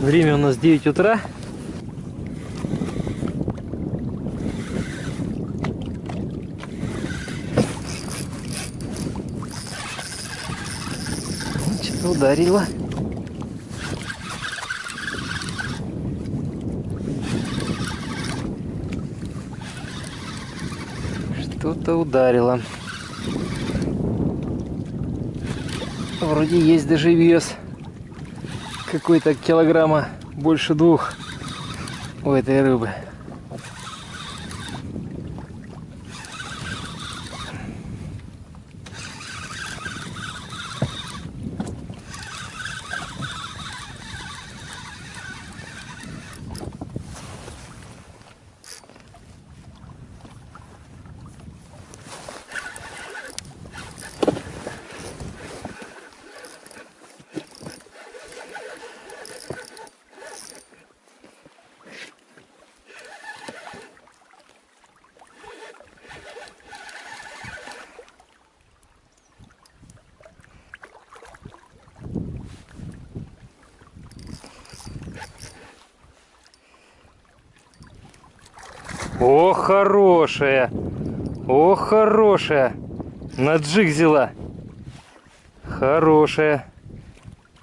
Время у нас 9 утра. Что-то ударило. Что-то ударило. Вроде есть даже вес. Какой-то килограмма больше двух у этой рыбы. О, хорошая! О, хорошая! На джиг взяла. Хорошая.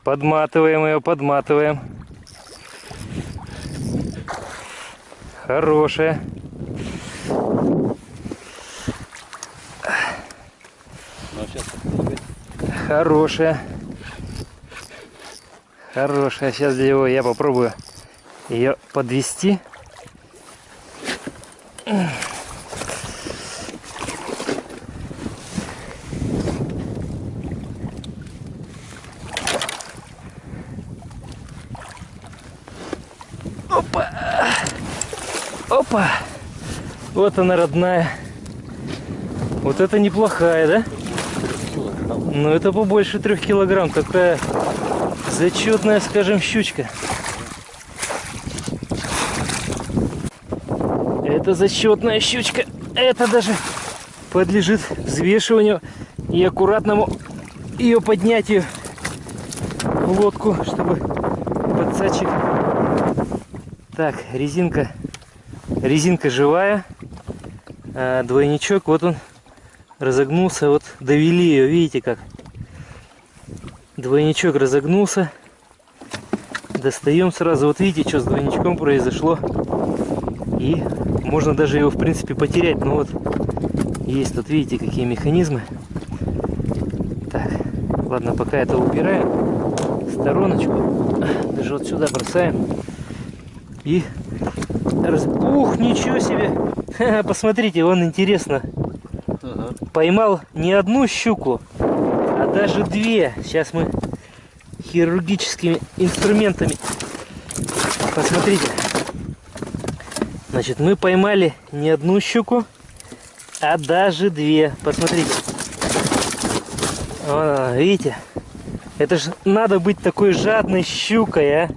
Подматываем ее, подматываем. Хорошая. Хорошая. Хорошая. Сейчас для его я попробую ее подвести. Опа! Опа! Вот она родная. Вот это неплохая, да? Ну это побольше трех килограмм. Такая зачетная, скажем, щучка. Это зачетная щучка. Это даже подлежит взвешиванию и аккуратному ее поднятию в лодку, чтобы подсачек. Так, резинка, резинка живая, а двойничок, вот он разогнулся, вот довели ее, видите как. Двойничок разогнулся, достаем сразу, вот видите, что с двойничком произошло. И можно даже его, в принципе, потерять. Но вот есть тут, видите, какие механизмы. Так, ладно, пока это убираем стороночку. Даже вот сюда бросаем. И... Раз... Ух, ничего себе! Посмотрите, он интересно. Ага. Поймал не одну щуку, а даже две. Сейчас мы хирургическими инструментами. Посмотрите. Значит, мы поймали не одну щуку, а даже две. Посмотрите. Вон видите? Это же надо быть такой жадной щукой, а?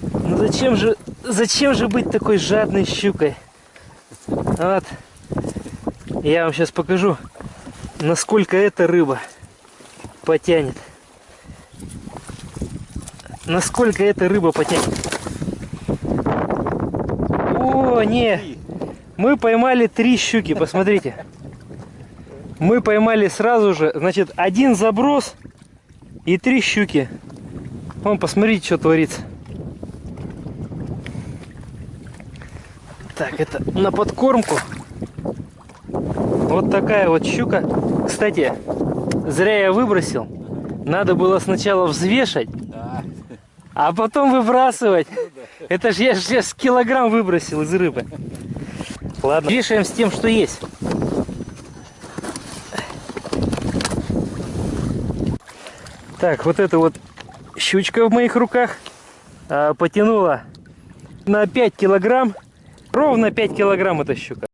Ну зачем же, зачем же быть такой жадной щукой? Вот. Я вам сейчас покажу, насколько эта рыба потянет. Насколько эта рыба потянет. Не. Мы поймали три щуки, посмотрите. Мы поймали сразу же, значит, один заброс и три щуки. Вон, посмотрите, что творится. Так, это на подкормку. Вот такая вот щука. Кстати, зря я выбросил. Надо было сначала взвешать, а потом выбрасывать. Это же я сейчас килограмм выбросил из рыбы. Ладно, вешаем с тем, что есть. Так, вот эта вот щучка в моих руках а, потянула на 5 килограмм. Ровно 5 килограмм эта щука.